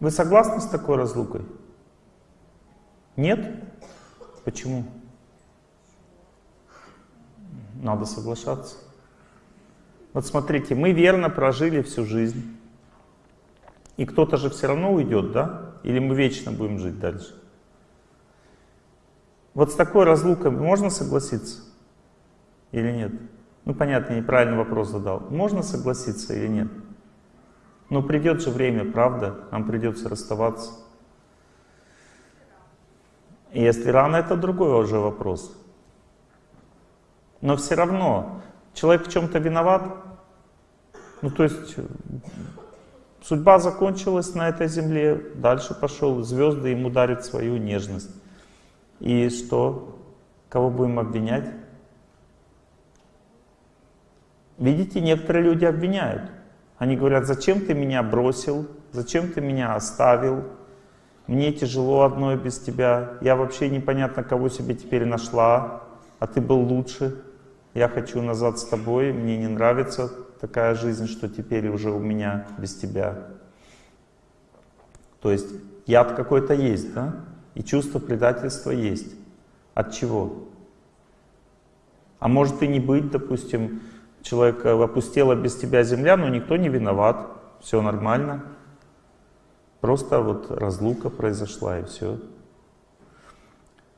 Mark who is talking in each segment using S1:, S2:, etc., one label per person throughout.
S1: Вы согласны с такой разлукой? Нет? Почему? Надо соглашаться. Вот смотрите, мы верно прожили всю жизнь. И кто-то же все равно уйдет, да? Или мы вечно будем жить дальше? Вот с такой разлукой можно согласиться или нет? Ну, понятно, неправильный вопрос задал. Можно согласиться или нет? Но придет же время, правда? Нам придется расставаться. И если рано, это другой уже вопрос. Но все равно, человек в чем-то виноват. Ну, то есть, судьба закончилась на этой земле, дальше пошел, звезды ему дарят свою нежность. И что? Кого будем обвинять? Видите, некоторые люди обвиняют. Они говорят, зачем ты меня бросил, зачем ты меня оставил, мне тяжело одной без тебя, я вообще непонятно, кого себе теперь нашла, а ты был лучше, я хочу назад с тобой, мне не нравится такая жизнь, что теперь уже у меня без тебя. То есть яд какой-то есть, да? И чувство предательства есть. От чего? А может и не быть, допустим, человек опустела без тебя земля, но никто не виноват, все нормально. Просто вот разлука произошла и все.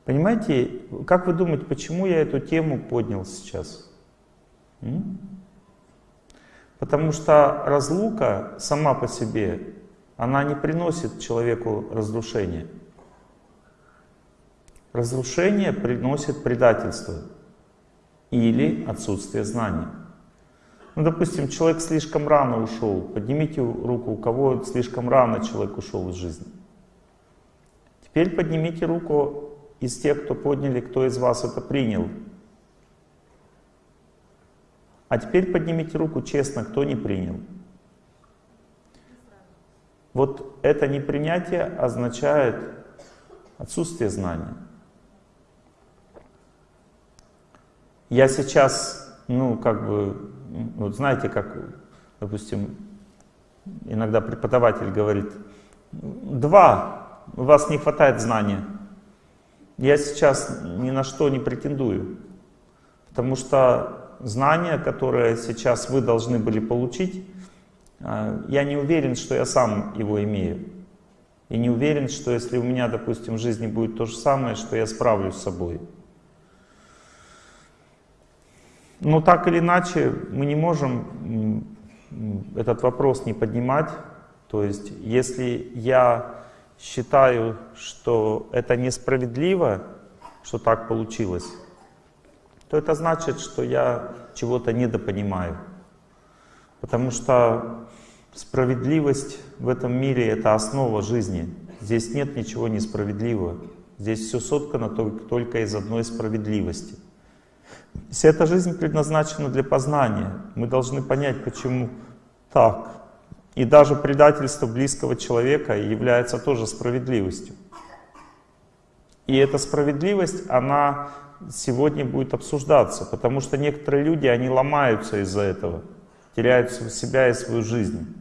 S1: Понимаете, как вы думаете, почему я эту тему поднял сейчас? М? Потому что разлука сама по себе, она не приносит человеку разрушения. Разрушение приносит предательство или отсутствие знаний. Ну, допустим, человек слишком рано ушел. Поднимите руку, у кого слишком рано человек ушел из жизни. Теперь поднимите руку из тех, кто подняли, кто из вас это принял. А теперь поднимите руку честно, кто не принял. Вот это непринятие означает отсутствие знания. Я сейчас, ну, как бы, вот знаете, как, допустим, иногда преподаватель говорит, два, у вас не хватает знания. Я сейчас ни на что не претендую, потому что знания, которые сейчас вы должны были получить, а, я не уверен, что я сам его имею. И не уверен, что если у меня, допустим, в жизни будет то же самое, что я справлюсь с собой. Но так или иначе мы не можем этот вопрос не поднимать. То есть если я считаю, что это несправедливо, что так получилось, то это значит, что я чего-то недопонимаю. Потому что справедливость в этом мире — это основа жизни. Здесь нет ничего несправедливого. Здесь все соткано только из одной справедливости — Вся эта жизнь предназначена для познания. Мы должны понять, почему так. И даже предательство близкого человека является тоже справедливостью. И эта справедливость, она сегодня будет обсуждаться, потому что некоторые люди, они ломаются из-за этого, теряют себя и свою жизнь.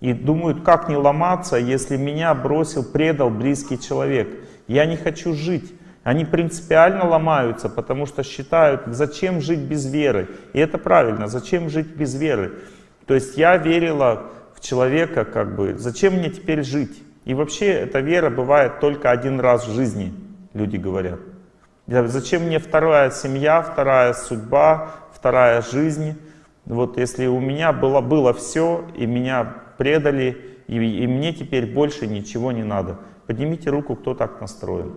S1: И думают, как не ломаться, если меня бросил, предал близкий человек. Я не хочу жить. Они принципиально ломаются, потому что считают, зачем жить без веры. И это правильно, зачем жить без веры. То есть я верила в человека, как бы, зачем мне теперь жить? И вообще эта вера бывает только один раз в жизни, люди говорят. Зачем мне вторая семья, вторая судьба, вторая жизнь? Вот если у меня было, было все, и меня предали, и, и мне теперь больше ничего не надо. Поднимите руку, кто так настроен.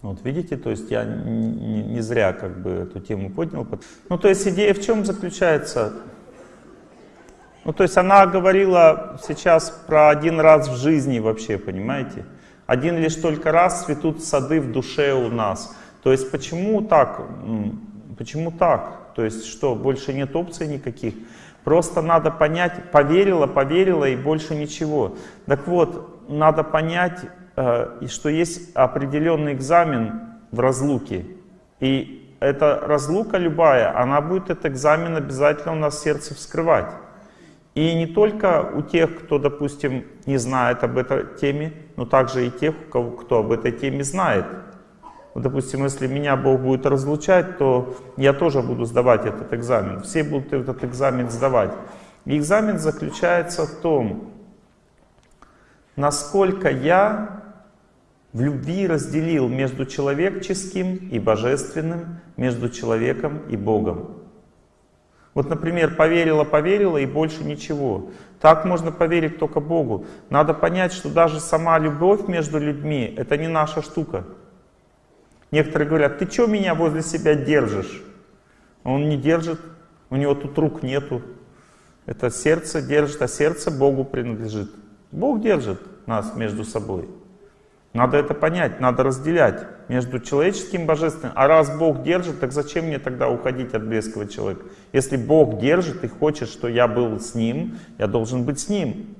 S1: Вот видите, то есть я не, не зря как бы эту тему поднял. Ну то есть идея в чем заключается? Ну то есть она говорила сейчас про один раз в жизни вообще, понимаете? Один лишь только раз цветут сады в душе у нас. То есть почему так? Почему так? То есть что, больше нет опций никаких? Просто надо понять, поверила, поверила и больше ничего. Так вот, надо понять, и что есть определенный экзамен в разлуке. И эта разлука любая, она будет этот экзамен обязательно у нас сердце вскрывать. И не только у тех, кто, допустим, не знает об этой теме, но также и тех, кто об этой теме знает. Вот, допустим, если меня Бог будет разлучать, то я тоже буду сдавать этот экзамен. Все будут этот экзамен сдавать. И экзамен заключается в том, насколько я в любви разделил между человеческим и божественным, между человеком и Богом. Вот, например, поверила, поверила и больше ничего. Так можно поверить только Богу. Надо понять, что даже сама любовь между людьми — это не наша штука. Некоторые говорят, ты что меня возле себя держишь? Он не держит, у него тут рук нету. Это сердце держит, а сердце Богу принадлежит. Бог держит нас между собой. Надо это понять, надо разделять между человеческим и божественным. А раз Бог держит, так зачем мне тогда уходить от близкого человека? Если Бог держит и хочет, что я был с Ним, я должен быть с Ним.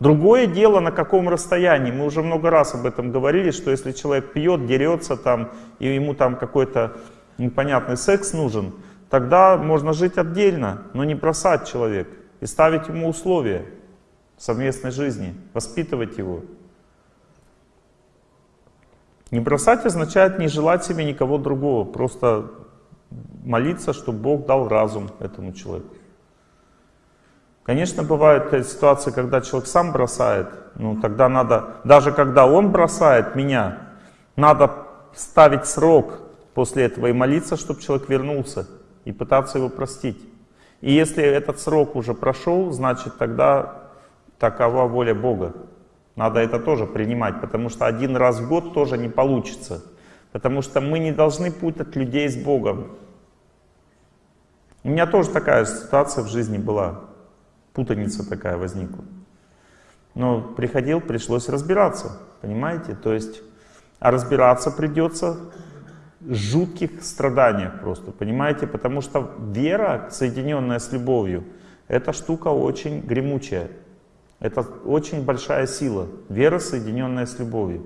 S1: Другое дело, на каком расстоянии. Мы уже много раз об этом говорили, что если человек пьет, дерется там, и ему там какой-то непонятный секс нужен, тогда можно жить отдельно, но не бросать человека и ставить ему условия совместной жизни, воспитывать его. Не бросать означает не желать себе никого другого, просто молиться, чтобы Бог дал разум этому человеку. Конечно, бывают ситуации, когда человек сам бросает, ну тогда надо, даже когда он бросает меня, надо ставить срок после этого и молиться, чтобы человек вернулся, и пытаться его простить. И если этот срок уже прошел, значит тогда такова воля Бога. Надо это тоже принимать, потому что один раз в год тоже не получится. Потому что мы не должны путать людей с Богом. У меня тоже такая ситуация в жизни была. Путаница такая возникла. Но приходил, пришлось разбираться, понимаете? То есть, а разбираться придется в жутких страданиях просто, понимаете? Потому что вера, соединенная с любовью, эта штука очень гремучая. Это очень большая сила. Вера, соединенная с любовью.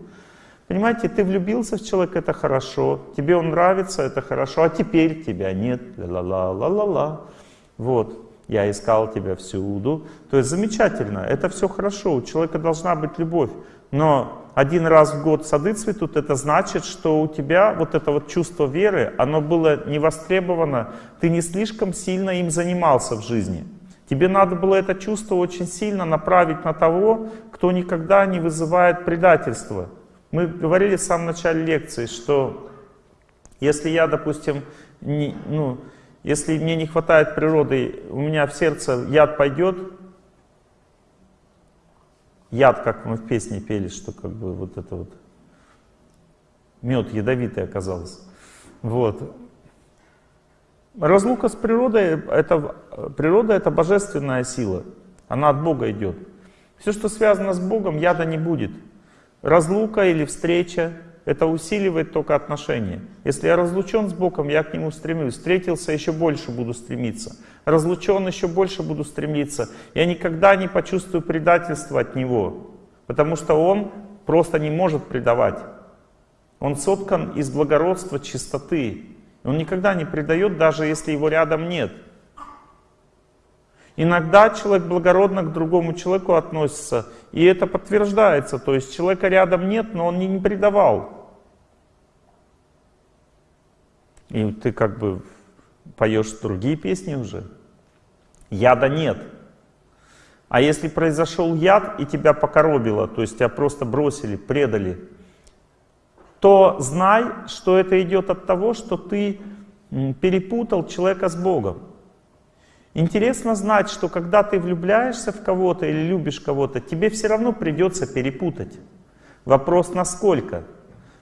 S1: Понимаете, ты влюбился в человека, это хорошо. Тебе он нравится, это хорошо. А теперь тебя нет. Ла-ла-ла-ла-ла. Вот. Я искал тебя всюду. То есть замечательно. Это все хорошо. У человека должна быть любовь. Но один раз в год сады цветут, это значит, что у тебя вот это вот чувство веры, оно было не востребовано. Ты не слишком сильно им занимался в жизни. Тебе надо было это чувство очень сильно направить на того, кто никогда не вызывает предательства. Мы говорили в самом начале лекции, что если я, допустим, не, ну, если мне не хватает природы, у меня в сердце яд пойдет, яд, как мы в песне пели, что как бы вот это вот, мед ядовитый оказался. Вот. Разлука с природой, это, природа это божественная сила, она от Бога идет. Все, что связано с Богом, яда не будет. Разлука или встреча, это усиливает только отношения. Если я разлучен с Богом, я к Нему стремлюсь. Встретился, еще больше буду стремиться. Разлучен, еще больше буду стремиться. Я никогда не почувствую предательства от Него, потому что Он просто не может предавать. Он соткан из благородства, чистоты. Он никогда не предает, даже если его рядом нет. Иногда человек благородно к другому человеку относится, и это подтверждается. То есть человека рядом нет, но он не, предавал. И ты как бы поешь другие песни уже. Яда нет. А если произошел яд и тебя покоробило, то есть тебя просто бросили, предали, то знай, что это идет от того, что ты перепутал человека с Богом. Интересно знать, что когда ты влюбляешься в кого-то или любишь кого-то, тебе все равно придется перепутать. Вопрос насколько.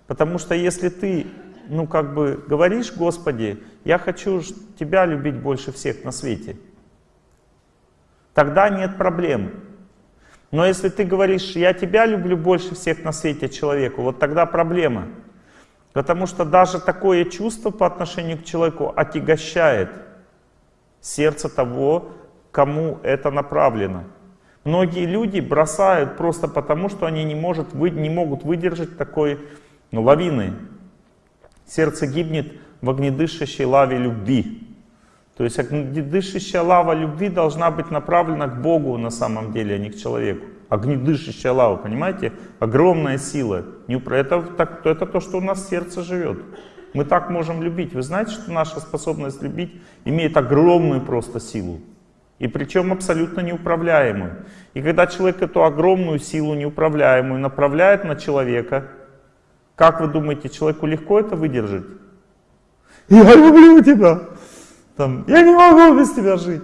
S1: Потому что если ты, ну как бы говоришь, Господи, я хочу Тебя любить больше всех на свете, тогда нет проблем. Но если ты говоришь, я тебя люблю больше всех на свете человеку, вот тогда проблема. Потому что даже такое чувство по отношению к человеку отягощает сердце того, кому это направлено. Многие люди бросают просто потому, что они не, может, не могут выдержать такой ну, лавины. Сердце гибнет в огнедышащей лаве любви. То есть огнедышащая лава любви должна быть направлена к Богу на самом деле, а не к человеку. Огнедышащая лава, понимаете? Огромная сила. Это, так, это то, что у нас сердце живет. Мы так можем любить. Вы знаете, что наша способность любить имеет огромную просто силу. И причем абсолютно неуправляемую. И когда человек эту огромную силу неуправляемую направляет на человека, как вы думаете, человеку легко это выдержать? Я люблю тебя. Там, я не могу без тебя жить.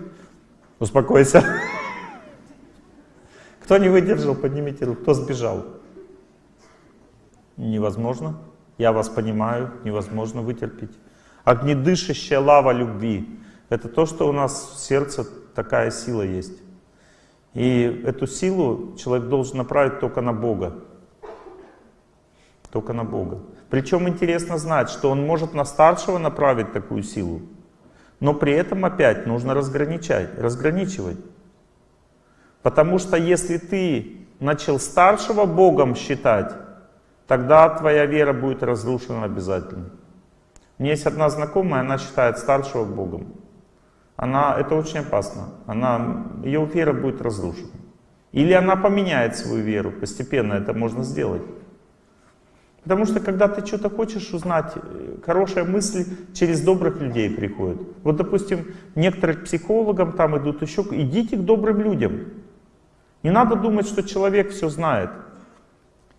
S1: Успокойся. Кто не выдержал, поднимите руку. Кто сбежал? Невозможно. Я вас понимаю, невозможно вытерпеть. Огнедышащая лава любви. Это то, что у нас в сердце такая сила есть. И эту силу человек должен направить только на Бога. Только на Бога. Причем интересно знать, что он может на старшего направить такую силу, но при этом опять нужно разграничать, разграничивать. Потому что если ты начал старшего Богом считать, тогда твоя вера будет разрушена обязательно. У меня есть одна знакомая, она считает старшего Богом. Она, это очень опасно. Она, ее вера будет разрушена. Или она поменяет свою веру, постепенно это можно сделать. Потому что когда ты что-то хочешь узнать, хорошая мысль через добрых людей приходит. Вот, допустим, некоторые к психологам там идут еще, идите к добрым людям. Не надо думать, что человек все знает.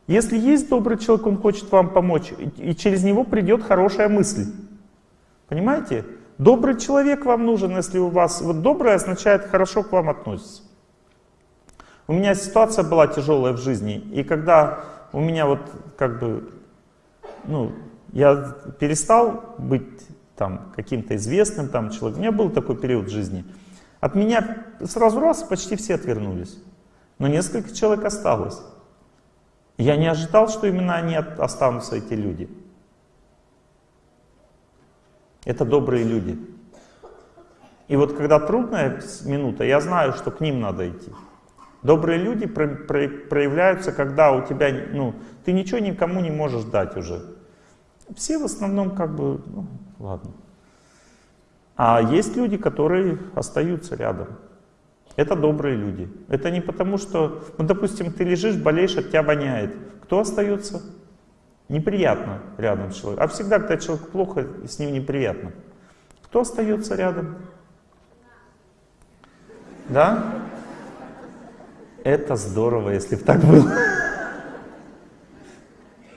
S1: Если есть добрый человек, он хочет вам помочь, и через него придет хорошая мысль. Понимаете? Добрый человек вам нужен, если у вас... Вот добрый означает хорошо к вам относится. У меня ситуация была тяжелая в жизни, и когда у меня вот как бы, ну, я перестал быть там каким-то известным там человеком, у меня был такой период жизни. От меня сразу раз почти все отвернулись, но несколько человек осталось. Я не ожидал, что именно они останутся, эти люди. Это добрые люди. И вот когда трудная минута, я знаю, что к ним надо идти. Добрые люди проявляются, когда у тебя, ну, ты ничего никому не можешь дать уже. Все в основном как бы, ну, ладно. А есть люди, которые остаются рядом. Это добрые люди. Это не потому, что, ну, допустим, ты лежишь, болеешь, от тебя воняет. Кто остается? Неприятно рядом с человеком. А всегда, когда человек плохо, с ним неприятно. Кто остается рядом? Да? Это здорово, если бы так было.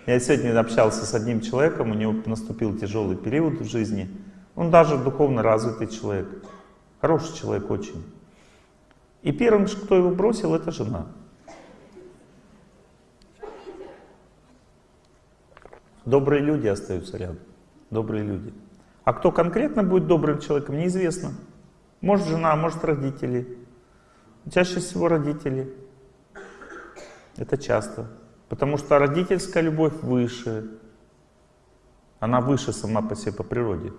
S1: Я сегодня общался с одним человеком, у него наступил тяжелый период в жизни. Он даже духовно развитый человек. Хороший человек очень. И первым, кто его бросил, это жена. Добрые люди остаются рядом. Добрые люди. А кто конкретно будет добрым человеком, неизвестно. Может жена, может родители. Чаще всего родители. Это часто. Потому что родительская любовь выше. Она выше сама по себе, по природе.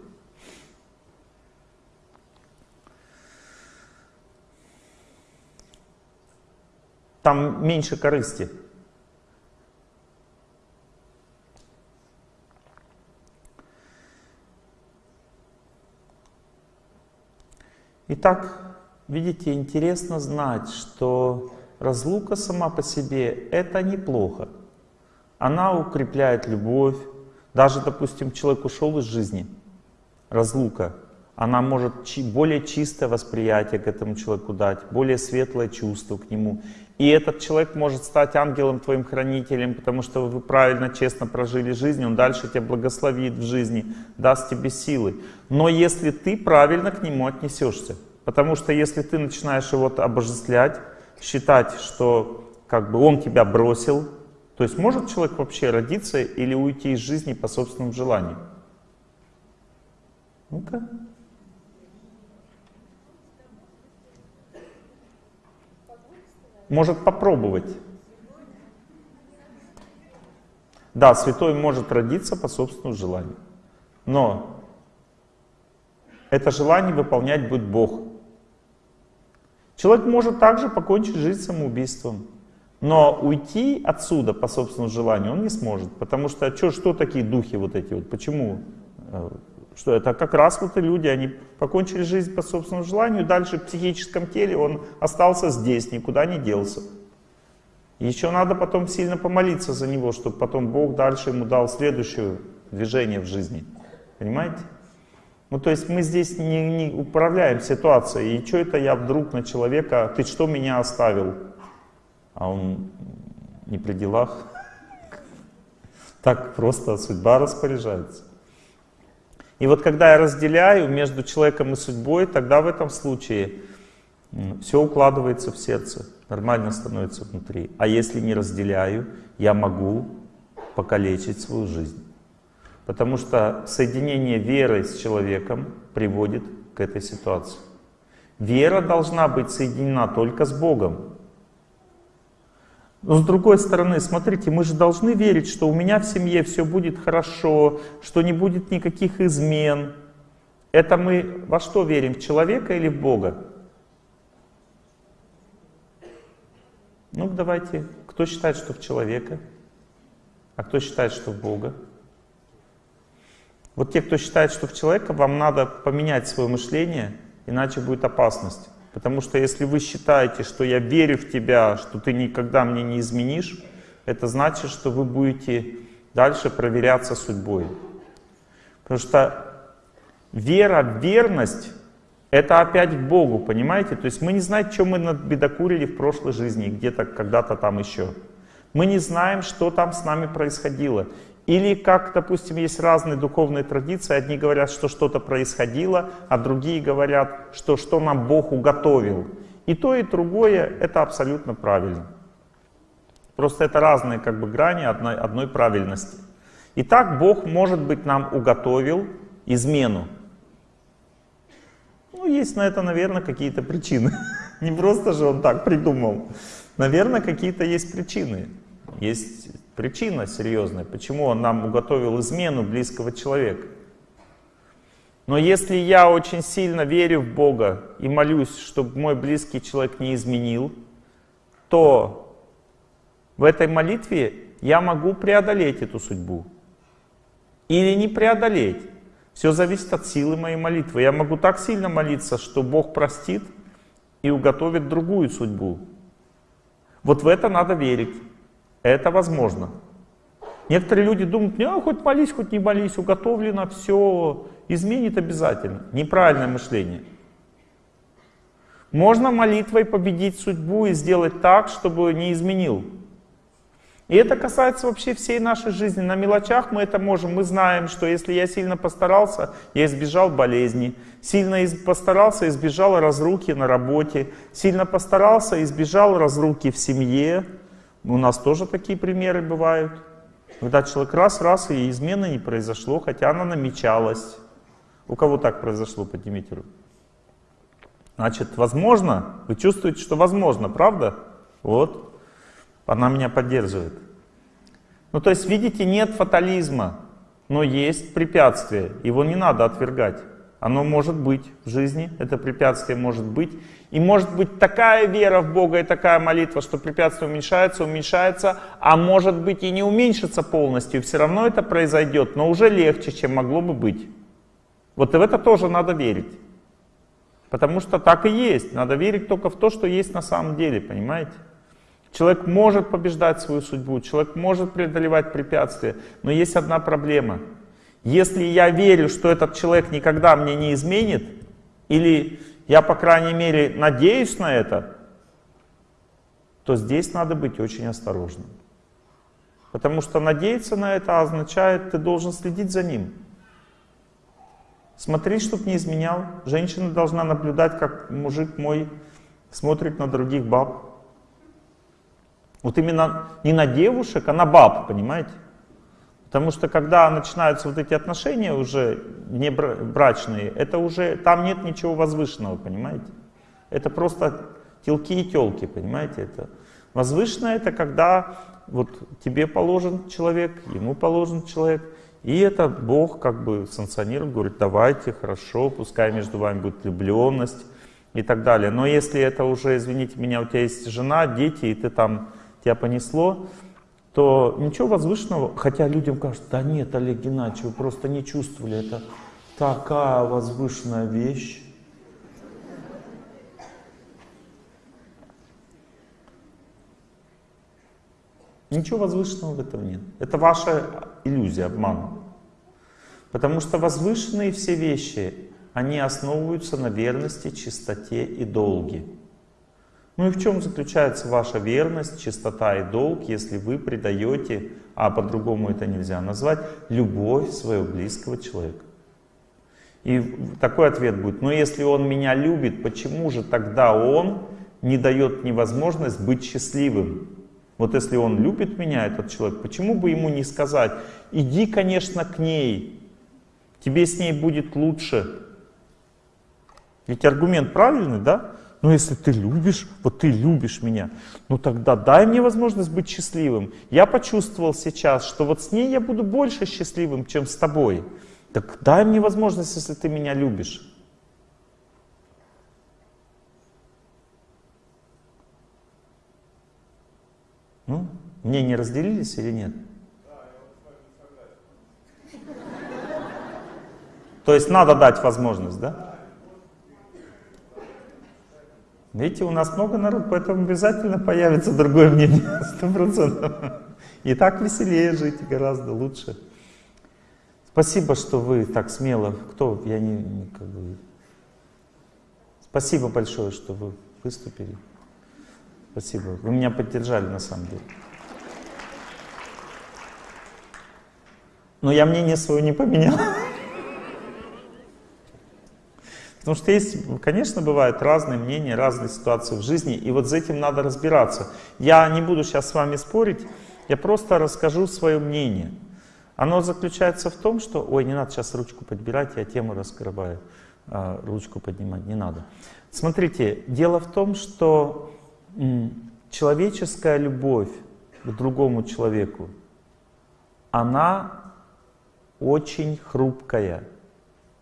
S1: Там меньше корысти. Итак, Видите, интересно знать, что разлука сама по себе — это неплохо. Она укрепляет любовь. Даже, допустим, человек ушел из жизни, разлука, она может более чистое восприятие к этому человеку дать, более светлое чувство к нему. И этот человек может стать ангелом твоим хранителем, потому что вы правильно, честно прожили жизнь, он дальше тебя благословит в жизни, даст тебе силы. Но если ты правильно к нему отнесешься, Потому что если ты начинаешь его обожествлять, считать, что как бы он тебя бросил, то есть может человек вообще родиться или уйти из жизни по собственному желанию? Ну-ка. Может попробовать. Да, святой может родиться по собственному желанию. Но это желание выполнять будет Бог. Человек может также покончить жизнь самоубийством. Но уйти отсюда по собственному желанию он не сможет. Потому что что, что такие духи вот эти вот? Почему э, Что это как раз вот и люди, они покончили жизнь по собственному желанию, дальше в психическом теле он остался здесь, никуда не делся. Еще надо потом сильно помолиться за него, чтобы потом Бог дальше ему дал следующее движение в жизни. Понимаете? Ну, то есть мы здесь не, не управляем ситуацией. И что это я вдруг на человека, ты что меня оставил? А он не при делах. Так просто судьба распоряжается. И вот когда я разделяю между человеком и судьбой, тогда в этом случае все укладывается в сердце, нормально становится внутри. А если не разделяю, я могу покалечить свою жизнь. Потому что соединение веры с человеком приводит к этой ситуации. Вера должна быть соединена только с Богом. Но с другой стороны, смотрите, мы же должны верить, что у меня в семье все будет хорошо, что не будет никаких измен. Это мы во что верим, в человека или в Бога? Ну, давайте, кто считает, что в человека, а кто считает, что в Бога? Вот те, кто считает, что в человека, вам надо поменять свое мышление, иначе будет опасность. Потому что если вы считаете, что я верю в тебя, что ты никогда мне не изменишь, это значит, что вы будете дальше проверяться судьбой. Потому что вера, верность — это опять к Богу, понимаете? То есть мы не знаем, что мы бедокурили в прошлой жизни, где-то, когда-то там еще. Мы не знаем, что там с нами происходило. Или как, допустим, есть разные духовные традиции, одни говорят, что что-то происходило, а другие говорят, что что нам Бог уготовил. И то, и другое — это абсолютно правильно. Просто это разные как бы грани одной, одной правильности. Итак, Бог, может быть, нам уготовил измену. Ну, есть на это, наверное, какие-то причины. Не просто же он так придумал. Наверное, какие-то есть причины. Есть Причина серьезная, почему он нам уготовил измену близкого человека. Но если я очень сильно верю в Бога и молюсь, чтобы мой близкий человек не изменил, то в этой молитве я могу преодолеть эту судьбу. Или не преодолеть. Все зависит от силы моей молитвы. Я могу так сильно молиться, что Бог простит и уготовит другую судьбу. Вот в это надо верить. Это возможно. Некоторые люди думают, не, хоть молись, хоть не молись, уготовлено, все изменит обязательно. Неправильное мышление. Можно молитвой победить судьбу и сделать так, чтобы не изменил. И это касается вообще всей нашей жизни. На мелочах мы это можем. Мы знаем, что если я сильно постарался, я избежал болезни. Сильно постарался, избежал разруки на работе. Сильно постарался, избежал разруки в семье. У нас тоже такие примеры бывают. Когда человек раз-раз и измены не произошло, хотя она намечалась. У кого так произошло, поднимите руку. Значит, возможно, вы чувствуете, что возможно, правда? Вот, она меня поддерживает. Ну, то есть, видите, нет фатализма, но есть препятствие, его не надо отвергать. Оно может быть в жизни, это препятствие может быть. И может быть такая вера в Бога и такая молитва, что препятствие уменьшается, уменьшается, а может быть и не уменьшится полностью, все равно это произойдет, но уже легче, чем могло бы быть. Вот и в это тоже надо верить. Потому что так и есть. Надо верить только в то, что есть на самом деле, понимаете? Человек может побеждать свою судьбу, человек может преодолевать препятствия, но есть одна проблема — если я верю, что этот человек никогда мне не изменит, или я, по крайней мере, надеюсь на это, то здесь надо быть очень осторожным. Потому что надеяться на это означает, ты должен следить за ним. Смотреть, чтобы не изменял. Женщина должна наблюдать, как мужик мой смотрит на других баб. Вот именно не на девушек, а на баб, понимаете? Потому что когда начинаются вот эти отношения уже не брачные, это уже, там нет ничего возвышенного, понимаете? Это просто телки и телки, понимаете? Это возвышенное это когда вот тебе положен человек, ему положен человек, и это Бог как бы санкционирует, говорит, давайте, хорошо, пускай между вами будет влюбленность и так далее. Но если это уже, извините меня, у тебя есть жена, дети, и ты там, тебя понесло, то ничего возвышенного, хотя людям кажется, да нет, Олег Геннадьевич, вы просто не чувствовали это. такая возвышенная вещь. Ничего возвышенного в этом нет. Это ваша иллюзия, обман. Потому что возвышенные все вещи, они основываются на верности, чистоте и долге. Ну и в чем заключается ваша верность, чистота и долг, если вы предаете, а по-другому это нельзя назвать, любовь своего близкого человека? И такой ответ будет, но если он меня любит, почему же тогда он не дает мне возможность быть счастливым? Вот если он любит меня, этот человек, почему бы ему не сказать, иди, конечно, к ней, тебе с ней будет лучше. Ведь аргумент правильный, да? Но если ты любишь, вот ты любишь меня, ну тогда дай мне возможность быть счастливым. Я почувствовал сейчас, что вот с ней я буду больше счастливым, чем с тобой. Так дай мне возможность, если ты меня любишь. Ну, мне не разделились или нет? То есть надо дать возможность, да? Видите, у нас много народу, поэтому обязательно появится другое мнение, сто процентов. И так веселее жить, гораздо лучше. Спасибо, что вы так смело, кто, я не, не как бы... Спасибо большое, что вы выступили. Спасибо. Вы меня поддержали на самом деле. Но я мнение свое не поменял. Потому что есть, конечно, бывают разные мнения, разные ситуации в жизни, и вот с этим надо разбираться. Я не буду сейчас с вами спорить, я просто расскажу свое мнение. Оно заключается в том, что... Ой, не надо сейчас ручку подбирать, я тему раскрываю. А, ручку поднимать не надо. Смотрите, дело в том, что человеческая любовь к другому человеку, она очень хрупкая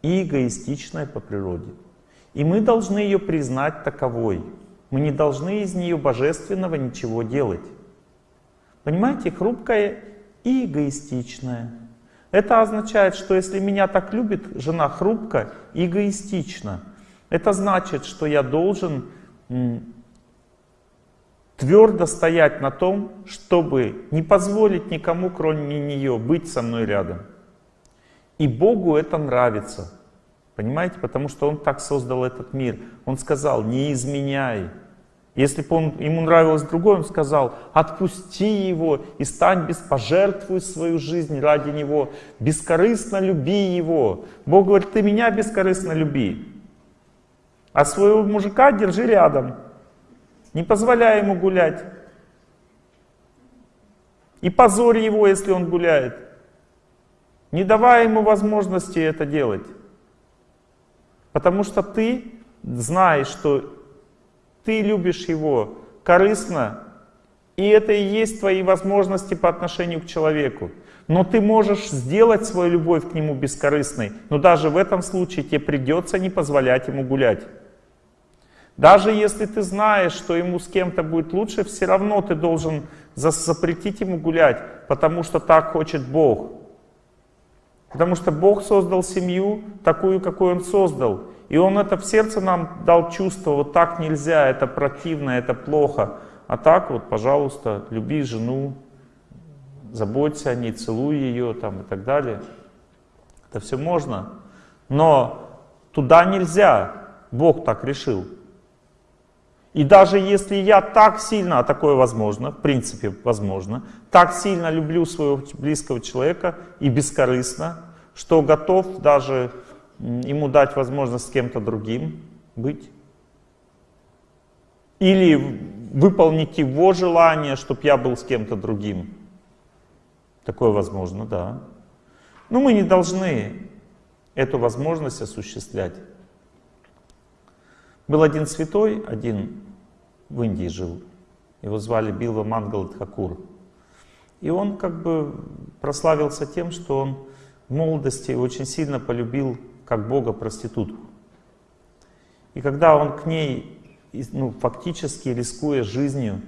S1: и эгоистичная по природе. И мы должны ее признать таковой. Мы не должны из нее божественного ничего делать. Понимаете, хрупкая и эгоистичная. Это означает, что если меня так любит жена хрупко и эгоистично, это значит, что я должен твердо стоять на том, чтобы не позволить никому, кроме нее, быть со мной рядом. И Богу это нравится. Понимаете? Потому что Он так создал этот мир. Он сказал, не изменяй. Если бы он, ему нравилось другое, он сказал, отпусти его и стань без, пожертвуй свою жизнь ради него, бескорыстно люби его. Бог говорит, ты меня бескорыстно люби, а своего мужика держи рядом, не позволяй ему гулять. И позорь его, если он гуляет. Не давай ему возможности это делать. Потому что ты знаешь, что ты любишь его корыстно, и это и есть твои возможности по отношению к человеку. Но ты можешь сделать свою любовь к нему бескорыстной, но даже в этом случае тебе придется не позволять ему гулять. Даже если ты знаешь, что ему с кем-то будет лучше, все равно ты должен запретить ему гулять, потому что так хочет Бог. Потому что Бог создал семью такую, какую Он создал. И Он это в сердце нам дал чувство, вот так нельзя, это противно, это плохо. А так вот, пожалуйста, люби жену, заботься о ней, целуй ее там и так далее. Это все можно. Но туда нельзя. Бог так решил. И даже если я так сильно, а такое возможно, в принципе возможно, так сильно люблю своего близкого человека и бескорыстно, что готов даже ему дать возможность с кем-то другим быть. Или выполнить его желание, чтобы я был с кем-то другим. Такое возможно, да. Но мы не должны эту возможность осуществлять. Был один святой, один в Индии жил. Его звали Билва Мангалат Хакур. И он как бы прославился тем, что он в молодости очень сильно полюбил как Бога проститутку. И когда он к ней, ну, фактически рискуя жизнью,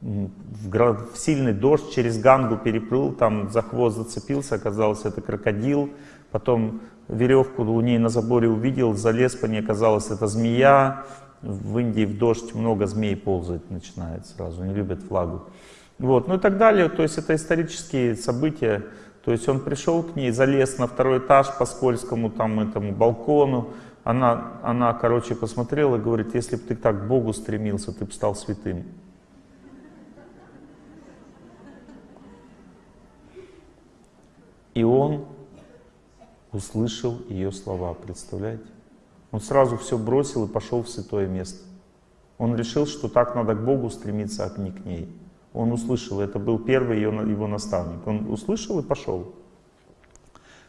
S1: в сильный дождь через Гангу переплыл, там за хвост зацепился, оказалось это крокодил, потом веревку у ней на заборе увидел, залез по ней, оказалось, это змея. В Индии в дождь много змей ползать начинает сразу, не любят влагу. Вот, ну и так далее, то есть это исторические события. То есть он пришел к ней, залез на второй этаж по скользкому там этому балкону. Она, она, короче, посмотрела и говорит, если бы ты так к Богу стремился, ты бы стал святым. И он услышал ее слова, представляете? Он сразу все бросил и пошел в святое место. Он решил, что так надо к Богу стремиться, а не к ней. Он услышал, это был первый ее, его наставник. Он услышал и пошел.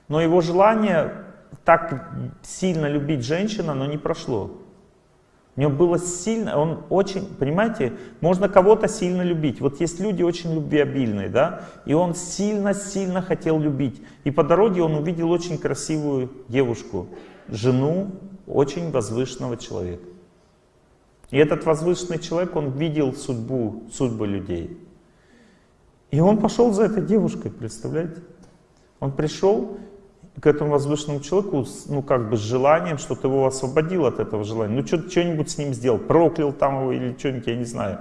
S1: Но его желание так сильно любить женщину, оно не прошло. У него было сильно, он очень, понимаете, можно кого-то сильно любить. Вот есть люди очень любвеобильные, да, и он сильно-сильно хотел любить. И по дороге он увидел очень красивую девушку, жену очень возвышенного человека. И этот возвышенный человек, он видел судьбу, судьбы людей. И он пошел за этой девушкой, представляете? Он пришел к этому возвышенному человеку, ну, как бы с желанием, что-то его освободил от этого желания. Ну, что-нибудь с ним сделал, проклял там его или что-нибудь, я не знаю.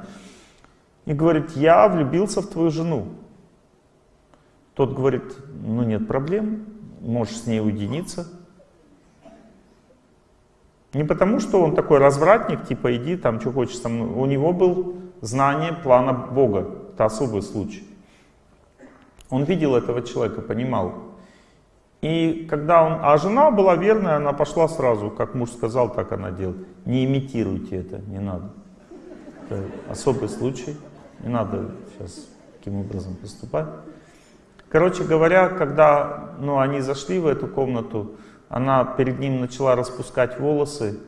S1: И говорит, я влюбился в твою жену. Тот говорит, ну, нет проблем, можешь с ней уединиться. Не потому, что он такой развратник, типа, иди там, что хочешь. Там. У него был знание плана Бога. Это особый случай. Он видел этого человека, понимал, и когда он, а жена была верная, она пошла сразу, как муж сказал, так она делает. Не имитируйте это, не надо. Это особый случай, не надо сейчас таким образом поступать. Короче говоря, когда ну, они зашли в эту комнату, она перед ним начала распускать волосы,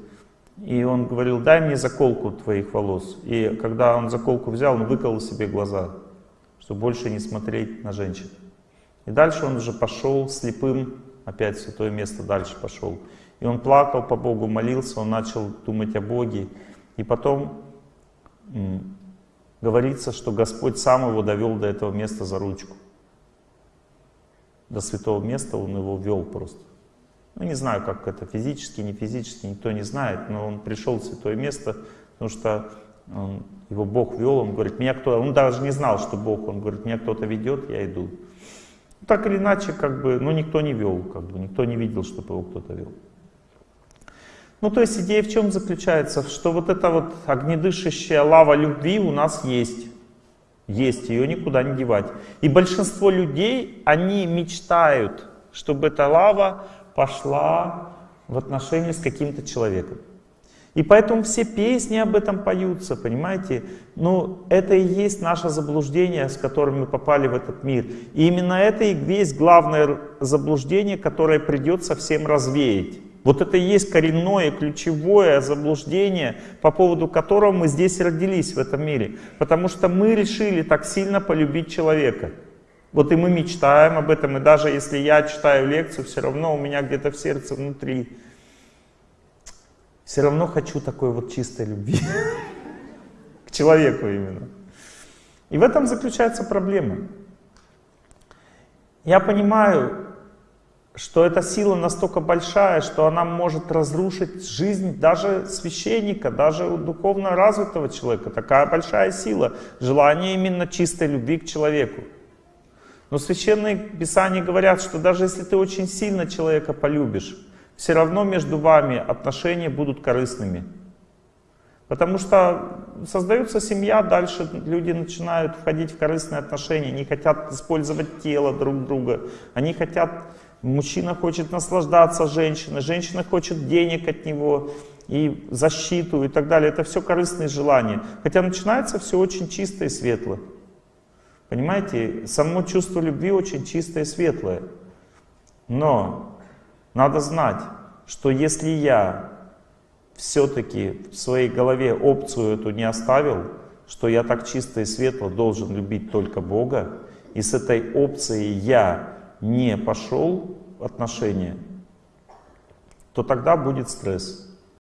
S1: и он говорил, дай мне заколку твоих волос. И когда он заколку взял, он выколол себе глаза, чтобы больше не смотреть на женщин. И дальше он уже пошел слепым, опять святое место дальше пошел. И он плакал по Богу, молился, он начал думать о Боге. И потом говорится, что Господь сам его довел до этого места за ручку. До святого места он его вел просто. Ну, не знаю, как это физически, не физически, никто не знает, но он пришел в святое место, потому что он, его Бог вел, он говорит, меня кто, он даже не знал, что Бог, он говорит, меня кто-то ведет, я иду. Так или иначе, как бы, ну, никто не вел, как бы, никто не видел, чтобы его кто-то вел. Ну, то есть идея в чем заключается? Что вот эта вот огнедышащая лава любви у нас есть. Есть, ее никуда не девать. И большинство людей, они мечтают, чтобы эта лава пошла в отношения с каким-то человеком. И поэтому все песни об этом поются, понимаете? Ну, это и есть наше заблуждение, с которым мы попали в этот мир. И именно это и есть главное заблуждение, которое придется всем развеять. Вот это и есть коренное, ключевое заблуждение, по поводу которого мы здесь родились в этом мире. Потому что мы решили так сильно полюбить человека. Вот и мы мечтаем об этом, и даже если я читаю лекцию, все равно у меня где-то в сердце внутри все равно хочу такой вот чистой любви. К человеку именно. И в этом заключается проблема. Я понимаю, что эта сила настолько большая, что она может разрушить жизнь даже священника, даже у духовно развитого человека. Такая большая сила, желание именно чистой любви к человеку. Но священные писания говорят, что даже если ты очень сильно человека полюбишь, все равно между вами отношения будут корыстными. Потому что создается семья, дальше люди начинают входить в корыстные отношения, они хотят использовать тело друг друга, они хотят, мужчина хочет наслаждаться женщиной, женщина хочет денег от него, и защиту и так далее. Это все корыстные желания. Хотя начинается все очень чисто и светло. Понимаете, само чувство любви очень чистое и светлое. Но надо знать, что если я все-таки в своей голове опцию эту не оставил, что я так чисто и светло должен любить только Бога, и с этой опцией я не пошел в отношения, то тогда будет стресс.